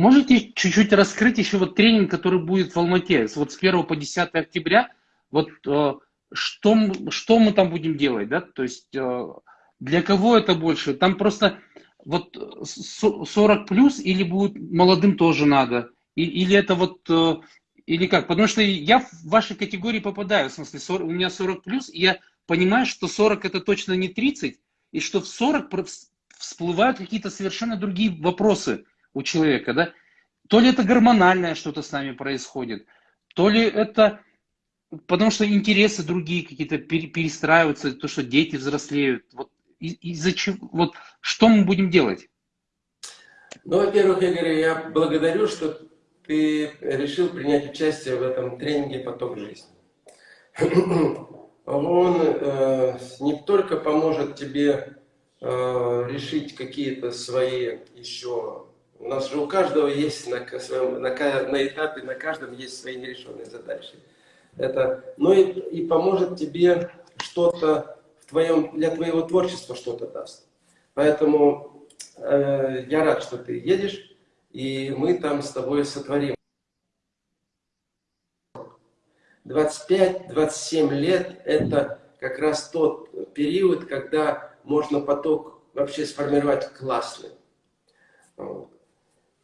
можете чуть-чуть раскрыть еще вот тренинг, который будет в Алмате, вот с 1 по 10 октября, вот э, что, что мы там будем делать, да, то есть э, для кого это больше, там просто вот 40 плюс или будет молодым тоже надо, или это вот, или как, потому что я в вашей категории попадаю, в смысле 40, у меня 40 плюс, и я понимаю, что 40 это точно не 30, и что в 40 всплывают какие-то совершенно другие вопросы у человека, да, то ли это гормональное что-то с нами происходит, то ли это потому что интересы другие какие-то перестраиваются, то, что дети взрослеют. Вот из-за чего, вот что мы будем делать? Ну, во-первых, Игорь, я благодарю, что ты решил принять участие в этом тренинге «Поток жизни». Он э, не только поможет тебе э, решить какие-то свои еще у нас же у каждого есть на, своем, на, на этапе, на каждом есть свои нерешенные задачи. Это, но и, и поможет тебе что-то в твоем, для твоего творчества что-то даст. Поэтому э, я рад, что ты едешь, и мы там с тобой сотворим. 25-27 лет – это как раз тот период, когда можно поток вообще сформировать классный.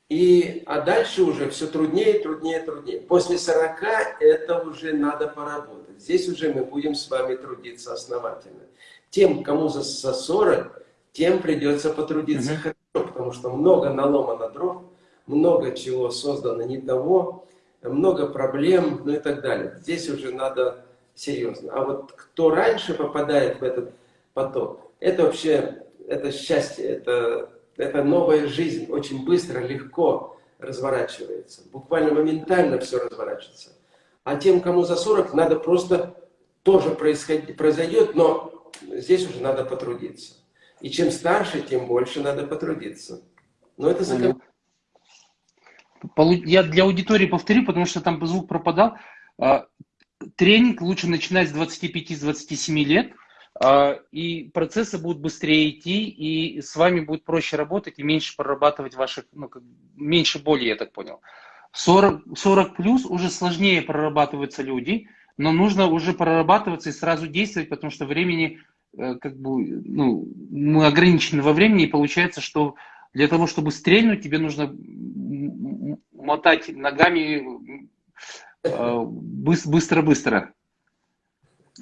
И, а дальше уже все труднее, труднее, труднее. После 40 это уже надо поработать. Здесь уже мы будем с вами трудиться основательно. Тем, кому за, за 40, тем придется потрудиться -hmm. хорошо, потому что много наломано дров, много чего создано не того, много проблем, ну и так далее. Здесь уже надо серьезно. А вот кто раньше попадает в этот поток, это вообще, это счастье, это эта новая жизнь очень быстро, легко разворачивается. Буквально моментально все разворачивается. А тем, кому за 40, надо просто тоже происходить, произойдет, но здесь уже надо потрудиться. И чем старше, тем больше надо потрудиться. Но это закон... Я для аудитории повторю, потому что там звук пропадал. А, тренинг лучше начинать с 25-27 лет – и процессы будут быстрее идти, и с вами будет проще работать и меньше прорабатывать ваших, ну, меньше боли, я так понял. 40, 40 плюс уже сложнее прорабатываются люди, но нужно уже прорабатываться и сразу действовать, потому что времени, э, как бы, ну, мы ограничены во времени, и получается, что для того, чтобы стрельнуть, тебе нужно мотать ногами э, быстро-быстро.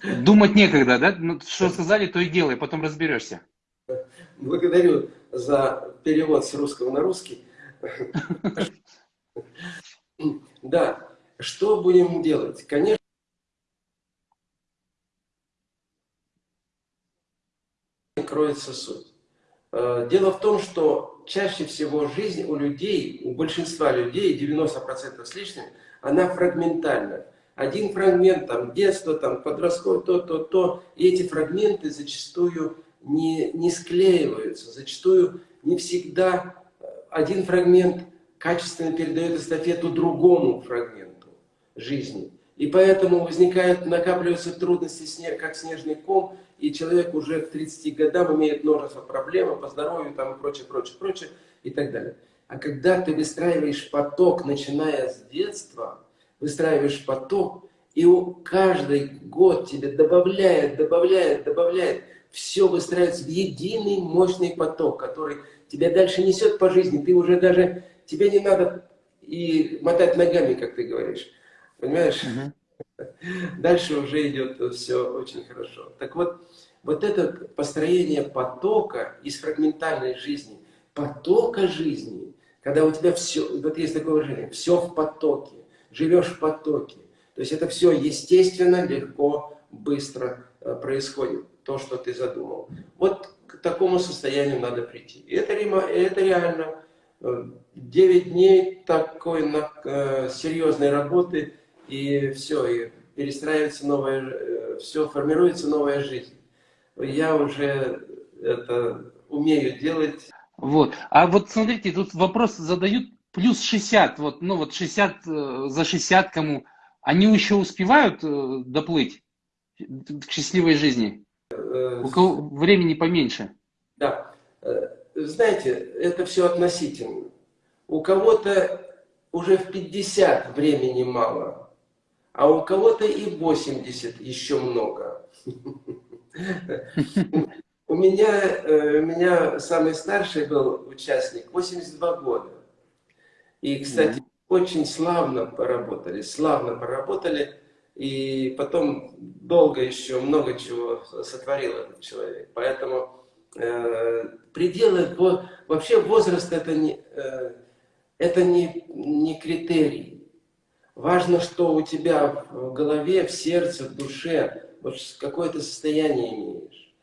Думать некогда, да? Ну, что сказали, то и делай, потом разберешься. Благодарю за перевод с русского на русский. Да, что будем делать? Конечно, кроется суть. Э, дело в том, что чаще всего жизнь у людей, у большинства людей, 90% с лишним, она фрагментальна один фрагмент, там, детство, там, подростковое, то, то, то, и эти фрагменты зачастую не, не склеиваются, зачастую не всегда э, один фрагмент качественно передает эстафету другому фрагменту жизни. И поэтому возникают, накапливаются трудности, как снежный ком, и человек уже к 30 годам имеет множество проблем по здоровью там, и прочее, прочее, прочее, и так далее. А когда ты выстраиваешь поток, начиная с детства, выстраиваешь поток, и каждый год тебе добавляет, добавляет, добавляет. Все выстраивается в единый мощный поток, который тебя дальше несет по жизни. Ты уже даже, тебе не надо и мотать ногами, как ты говоришь. Понимаешь? Угу. Дальше уже идет все очень хорошо. Так вот, вот это построение потока из фрагментальной жизни, потока жизни, когда у тебя все, вот есть такое выражение, все в потоке живешь в потоке. То есть это все естественно, легко, быстро э, происходит, то, что ты задумал. Вот к такому состоянию надо прийти. И это, это реально. 9 э, дней такой э, серьезной работы, и все, и перестраивается новая, все, формируется новая жизнь. Я уже это умею делать. Вот. А вот смотрите, тут вопрос задают плюс 60, вот, ну вот 60 э, за 60 кому, они еще успевают э, доплыть к счастливой жизни? У кого времени поменьше? Да. Знаете, это все относительно. у кого-то уже в 50 времени мало, а у кого-то и 80 еще много. У меня, э, у меня самый старший был участник, 82 года. И, кстати, очень славно поработали, славно поработали. И потом долго еще много чего сотворил этот человек. Поэтому э, пределы, вообще возраст это не, э, это не, не критерий. Важно, что у тебя в голове, в сердце, в душе, вот какое-то состояние имеешь.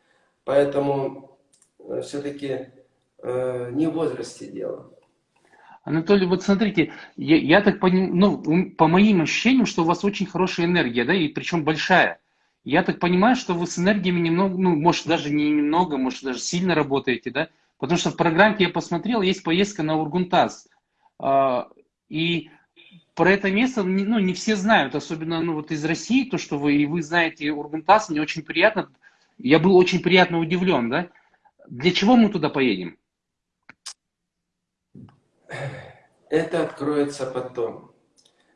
Поэтому э, все-таки э, не в возрасте дело. Анатолий, вот смотрите, я, я так понимаю, ну, по моим ощущениям, что у вас очень хорошая энергия, да, и причем большая. Я так понимаю, что вы с энергиями немного, ну, может, даже не немного, может, даже сильно работаете, да? Потому что в программе я посмотрел, есть поездка на Ургунтас. А, и про это место, ну, не все знают, особенно, ну, вот из России, то, что вы, и вы знаете Ургунтас, мне очень приятно, я был очень приятно удивлен, да? Для чего мы туда поедем? Это откроется потом.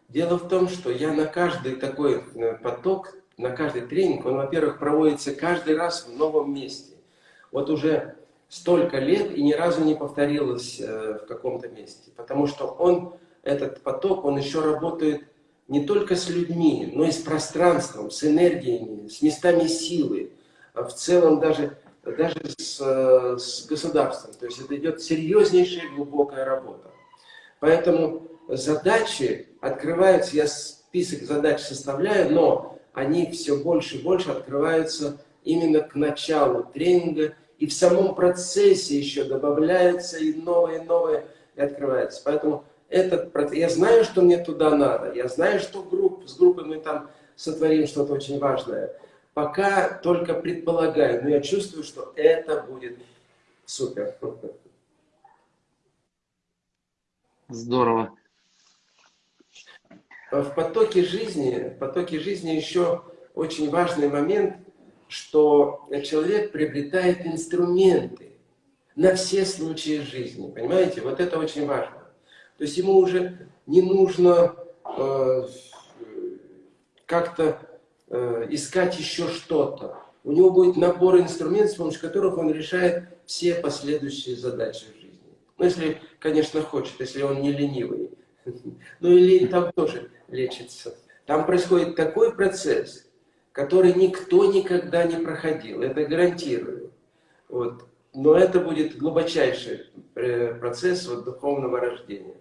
Дело в том, что я на каждый такой э, поток, на каждый тренинг, он, во-первых, проводится каждый раз в новом месте. Вот уже столько лет и ни разу не повторилось э, в каком-то месте. Потому что он, этот поток, он еще работает не только с людьми, но и с пространством, с энергиями, с местами силы. А в целом даже даже с, э, с государством. То есть это идет серьезнейшая глубокая работа. Поэтому задачи открываются, я список задач составляю, но они все больше и больше открываются именно к началу тренинга, и в самом процессе еще добавляются и новые, и новые, и открываются. Поэтому этот процесс, я знаю, что мне туда надо, я знаю, что групп, с группой мы там сотворим что-то очень важное. Пока только предполагаю, но я чувствую, что это будет супер. Здорово. В потоке жизни, в потоке жизни еще очень важный момент, что человек приобретает инструменты на все случаи жизни. Понимаете? Вот это очень важно. То есть ему уже не нужно э, как-то Э, искать еще что-то. У него будет набор инструментов, с помощью которых он решает все последующие задачи в жизни. Ну, если, конечно, хочет, если он не ленивый. Ну, и лень там тоже лечится. Там происходит такой процесс, который никто никогда не проходил. Это гарантирую. Вот. Но это будет глубочайший э, процесс вот, духовного рождения.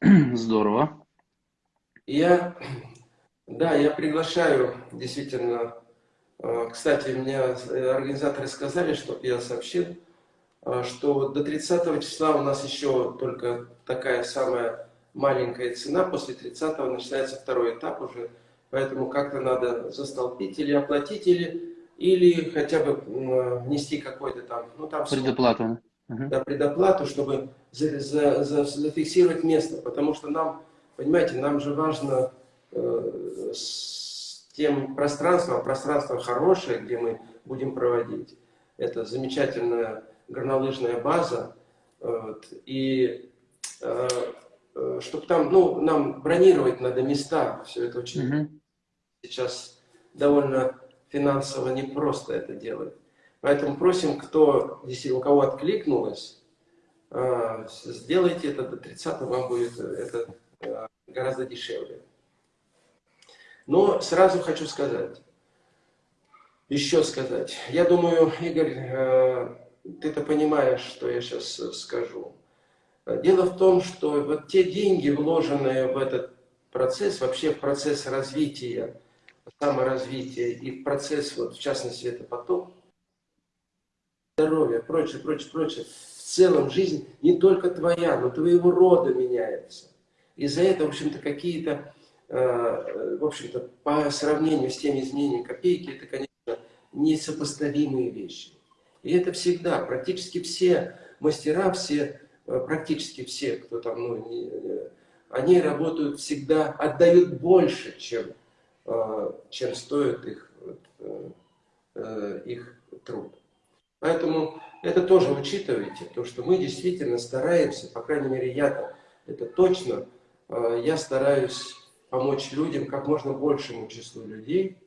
Здорово. Я, да, я приглашаю, действительно, э, кстати, мне организаторы сказали, чтобы я сообщил, э, что до 30 числа у нас еще только такая самая маленькая цена, после 30 начинается второй этап уже, поэтому как-то надо застолпить или оплатить, или, или хотя бы внести какой-то там, ну там... Предоплату. Да, предоплату, чтобы за, за, за, зафиксировать место, потому что нам, понимаете, нам же важно э, с тем пространством, а пространство хорошее, где мы будем проводить. Это замечательная горнолыжная база, вот, и э, э чтобы там, ну, нам бронировать надо места, все это очень -hmm. сейчас довольно финансово непросто это делать. Поэтому просим, кто, если у кого откликнулось, а, сделайте это до 30 вам будет это а, гораздо дешевле. Но сразу хочу сказать, еще сказать. Я думаю, Игорь, а, ты-то понимаешь, что я сейчас скажу. Дело в том, что вот те деньги, вложенные в этот процесс, вообще в процесс развития, саморазвития и в процесс, вот, в частности, это поток, здоровья, прочее, прочее, прочее, целом жизнь не только твоя, но твоего рода меняется. И за это, в общем-то, какие-то, э, в общем-то, по сравнению с теми изменениями копейки, это, конечно, несопоставимые вещи. И это всегда, практически все мастера, все, э, практически все, кто там, ну, не, э, они работают всегда, отдают больше, чем, чем стоит их, их труд. Поэтому это тоже учитывайте, то что мы действительно стараемся, по крайней мере я-то, это точно, э, я стараюсь помочь людям, как можно большему числу людей,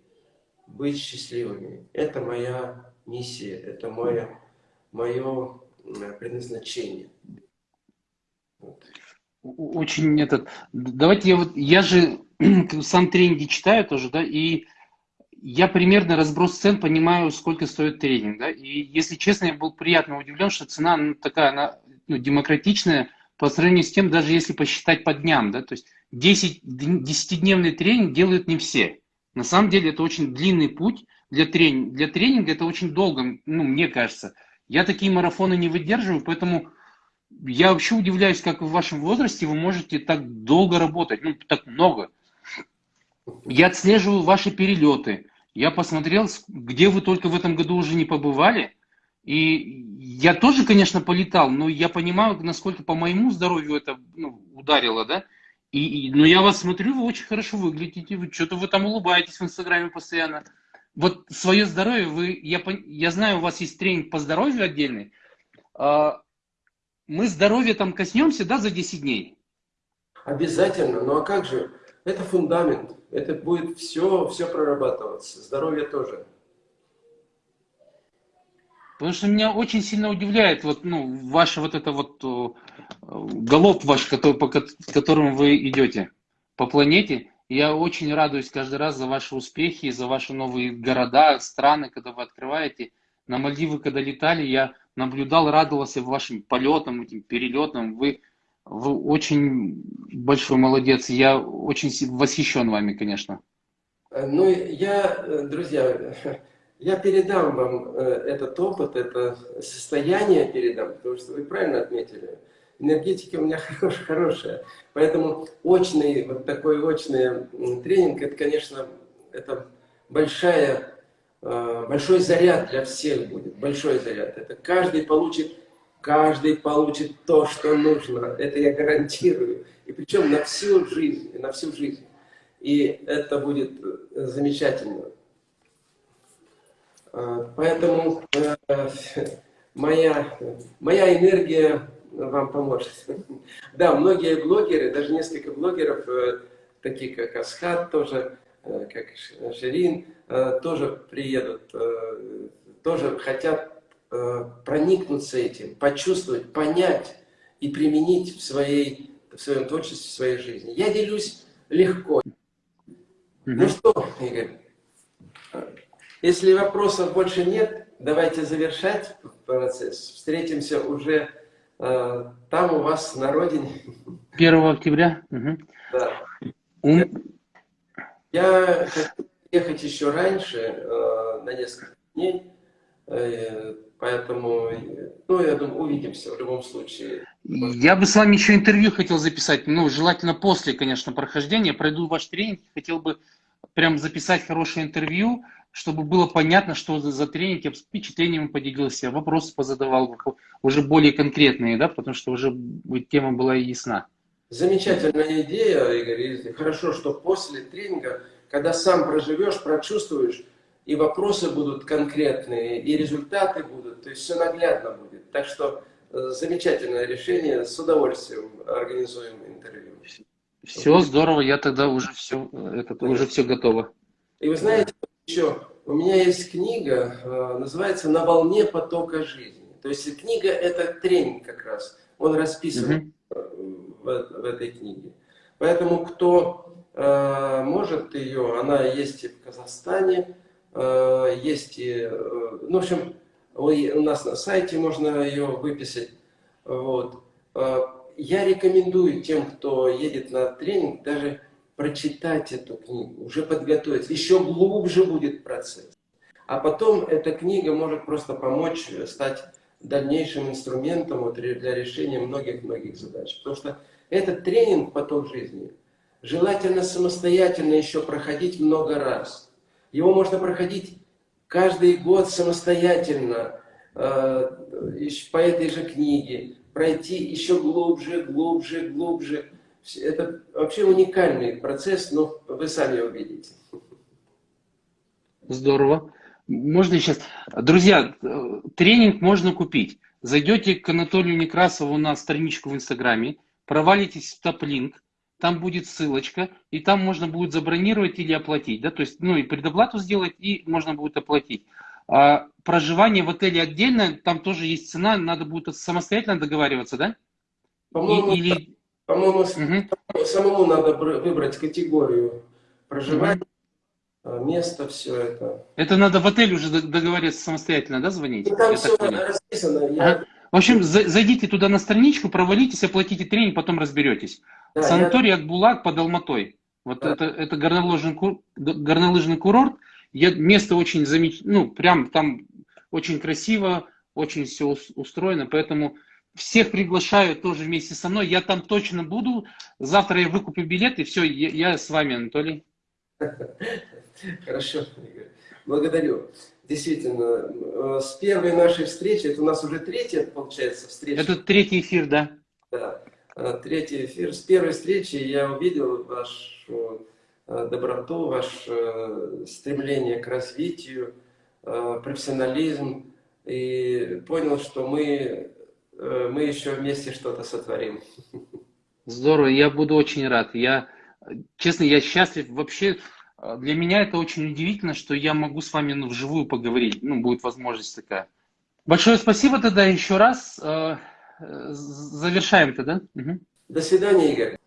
быть счастливыми. Это моя миссия, это мое, мое предназначение. Вот. Очень этот... Давайте я вот... Я же сам тренинги читаю тоже, да, и я примерно разброс цен понимаю, сколько стоит тренинг, да, и если честно, я был приятно удивлен, что цена ну, такая, она ну, демократичная по сравнению с тем, даже если посчитать по дням, да, то есть 10, 10-дневный тренинг делают не все. На самом деле это очень длинный путь для тренинга. Для тренинга это очень долго, ну, мне кажется. Я такие марафоны не выдерживаю, поэтому я вообще удивляюсь, как в вашем возрасте вы можете так долго работать, ну, так много. Я отслеживаю ваши перелеты. Я посмотрел, где вы только в этом году уже не побывали. И я тоже, конечно, полетал, но я понимаю, насколько по моему здоровью это ну, ударило, да. И, и, но я вас смотрю, вы очень хорошо выглядите, вы что-то вы там улыбаетесь в Инстаграме постоянно. Вот свое здоровье, вы, я, я знаю, у вас есть тренинг по здоровью отдельный. А, мы здоровье там коснемся, да, за 10 дней? Обязательно, ну а как же? Это фундамент, это будет все, все прорабатываться, здоровье тоже. Потому что меня очень сильно удивляет вот, ну, ваше вот это вот галоп ваш, который, по которому вы идете по планете. Я очень радуюсь каждый раз за ваши успехи, за ваши новые города, страны, когда вы открываете. На Мальдивы, когда летали, я наблюдал, радовался вашим полетам, этим перелетам. Вы, вы очень большой молодец. Я очень восхищен вами, конечно. Ну, я, друзья, я передам вам э, этот опыт, это состояние передам, потому что вы правильно отметили. Энергетика у меня хорошая. Поэтому очный, вот такой очный тренинг, это, конечно, это большая, э, большой заряд для всех будет, большой заряд. Это каждый получит, каждый получит то, что нужно. Это я гарантирую. И причем на всю жизнь, на всю жизнь. И это будет э, замечательно. А, поэтому э, моя, моя энергия вам поможет. Да, многие блогеры, даже несколько блогеров, э, такие как Асхат, тоже, как Ширин, тоже приедут, тоже хотят проникнуться этим, почувствовать, понять и применить в, своей, в своем творчестве, в своей жизни. Я делюсь легко. Ну что, Игорь, если вопросов больше нет, давайте завершать процесс. Встретимся уже э, там у вас на родине. 1 октября? Угу. Да. Я, я хочу ехать еще раньше, э, на несколько дней. Э, поэтому, ну, я думаю, увидимся в любом случае. Я бы с вами еще интервью хотел записать, ну, желательно после, конечно, прохождения. Пройду ваш тренинг, хотел бы прям записать хорошее интервью, чтобы было понятно, что за, за тренинг, я впечатлениями поделился, вопросы позадавал, уже более конкретные, да, потому что уже тема была ясна. Замечательная идея, Игорь. Хорошо, что после тренинга, когда сам проживешь, прочувствуешь, и вопросы будут конкретные, и результаты будут, то есть все наглядно будет. Так что э, замечательное решение, с удовольствием организуем интервью. Все здорово, я тогда уже все, это, уже все готово. И вы знаете, еще, у меня есть книга, э, называется «На волне потока жизни». То есть книга – это тренинг как раз. Он расписан в, в этой книге. Поэтому кто э, может ее, она есть и в Казахстане, э, есть и, э, ну, в общем, у нас на сайте можно ее выписать. Вот. Э, я рекомендую тем, кто едет на тренинг, даже прочитать эту книгу, уже подготовиться, еще глубже будет процесс. А потом эта книга может просто помочь стать дальнейшим инструментом вот для решения многих-многих задач. Потому что этот тренинг «Поток жизни» желательно самостоятельно еще проходить много раз. Его можно проходить каждый год самостоятельно э, по этой же книге, пройти еще глубже, глубже, глубже. Это вообще уникальный процесс, но вы сами увидите. Здорово. Можно сейчас. Друзья, э, тренинг можно купить. Зайдете к Анатолию Некрасову на страничку в Инстаграме, провалитесь в топ-линк, там будет ссылочка, и там можно будет забронировать или оплатить. Да? То есть, ну и предоплату сделать, и можно будет оплатить. А проживание в отеле отдельно, там тоже есть цена, надо будет самостоятельно договариваться, да? По-моему, или... по-моему угу. самому надо выбрать категорию проживания, угу. место, все это. Это надо в отель уже договориться самостоятельно, да, звонить? Ну, там все расписано. Я... В общем, зайдите туда на страничку, провалитесь, оплатите тренинг, потом разберетесь. Да, Санаторий я... Акбулак под Алматой. Вот да. это, это горнолыжный, горнолыжный курорт. Я, место очень замечательное, ну, прям там очень красиво, очень все устроено, поэтому всех приглашаю тоже вместе со мной. Я там точно буду. Завтра я выкуплю билет, и все, я, я с вами, Анатолий. Хорошо. Благодарю. Действительно, э, с первой нашей встречи, это у нас уже третья, получается, встреча. Это третий эфир, да? Да, э, третий эфир. С первой встречи я увидел вашу э, доброту, ваше стремление к развитию, профессионализм, и понял, что мы, мы еще вместе что-то сотворим. Здорово, я буду очень рад. Я, честно, я счастлив вообще для меня это очень удивительно, что я могу с вами ну, вживую поговорить. Ну, будет возможность такая. Большое спасибо тогда еще раз. А, завершаем тогда. Угу. До свидания, Игорь.